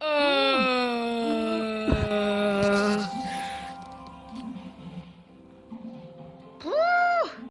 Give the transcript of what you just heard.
呃。